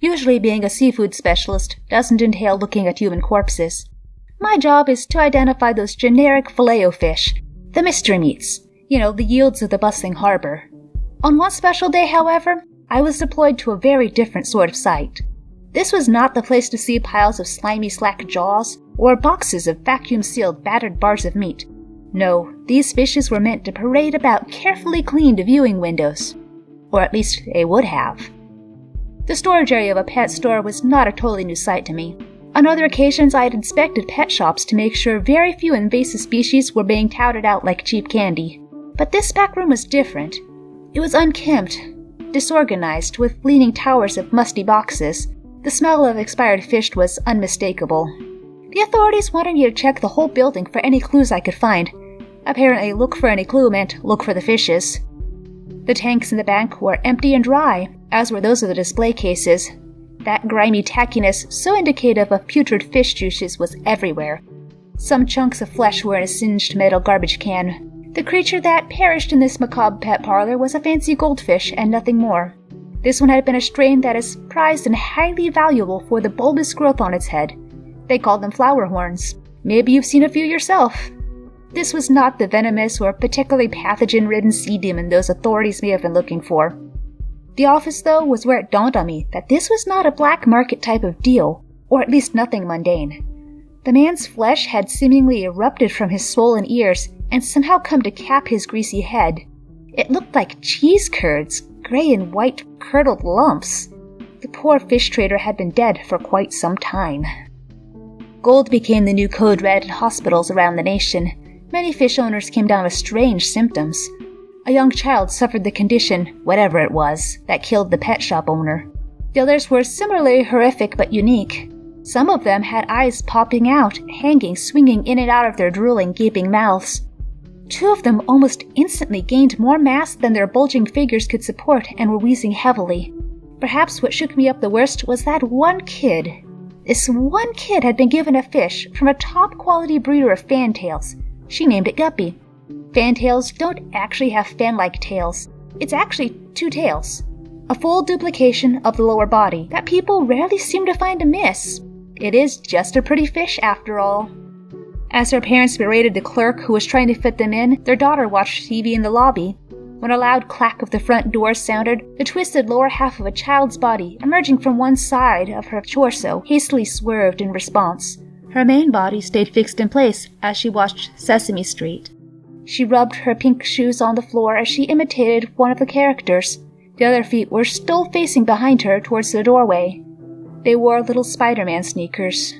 Usually, being a seafood specialist doesn't entail looking at human corpses. My job is to identify those generic filet fish, the mystery meats, you know, the yields of the bustling harbor. On one special day, however, I was deployed to a very different sort of site. This was not the place to see piles of slimy slack jaws or boxes of vacuum sealed battered bars of meat. No, these fishes were meant to parade about carefully cleaned viewing windows. Or at least they would have. The storage area of a pet store was not a totally new sight to me. On other occasions, I had inspected pet shops to make sure very few invasive species were being touted out like cheap candy. But this back room was different. It was unkempt, disorganized, with leaning towers of musty boxes. The smell of expired fish was unmistakable. The authorities wanted me to check the whole building for any clues I could find. Apparently, look for any clue meant look for the fishes. The tanks in the bank were empty and dry, as were those of the display cases. That grimy tackiness, so indicative of putrid fish juices, was everywhere. Some chunks of flesh were in a singed metal garbage can. The creature that perished in this macabre pet parlor was a fancy goldfish and nothing more. This one had been a strain that is prized and highly valuable for the bulbous growth on its head. They called them flower horns. Maybe you've seen a few yourself. This was not the venomous or particularly pathogen ridden sea demon those authorities may have been looking for. The office, though, was where it dawned on me that this was not a black market type of deal, or at least nothing mundane. The man's flesh had seemingly erupted from his swollen ears and somehow come to cap his greasy head. It looked like cheese curds, gray and white curdled lumps. The poor fish trader had been dead for quite some time. Gold became the new code red in hospitals around the nation. Many fish owners came down with strange symptoms. A young child suffered the condition, whatever it was, that killed the pet shop owner. The others were similarly horrific but unique. Some of them had eyes popping out, hanging, swinging in and out of their drooling, gaping mouths. Two of them almost instantly gained more mass than their bulging figures could support and were wheezing heavily. Perhaps what shook me up the worst was that one kid. This one kid had been given a fish from a top quality breeder of fantails. She named it Guppy. Fantails don't actually have fan like tails, it's actually two tails. A full duplication of the lower body that people rarely seem to find amiss. It is just a pretty fish after all. As her parents berated the clerk who was trying to fit them in, their daughter watched TV in the lobby. When a loud clack of the front door sounded, the twisted lower half of a child's body, emerging from one side of her torso, hastily swerved in response. Her main body stayed fixed in place as she watched Sesame Street. She rubbed her pink shoes on the floor as she imitated one of the characters. The other feet were still facing behind her towards the doorway. They wore little Spider Man sneakers.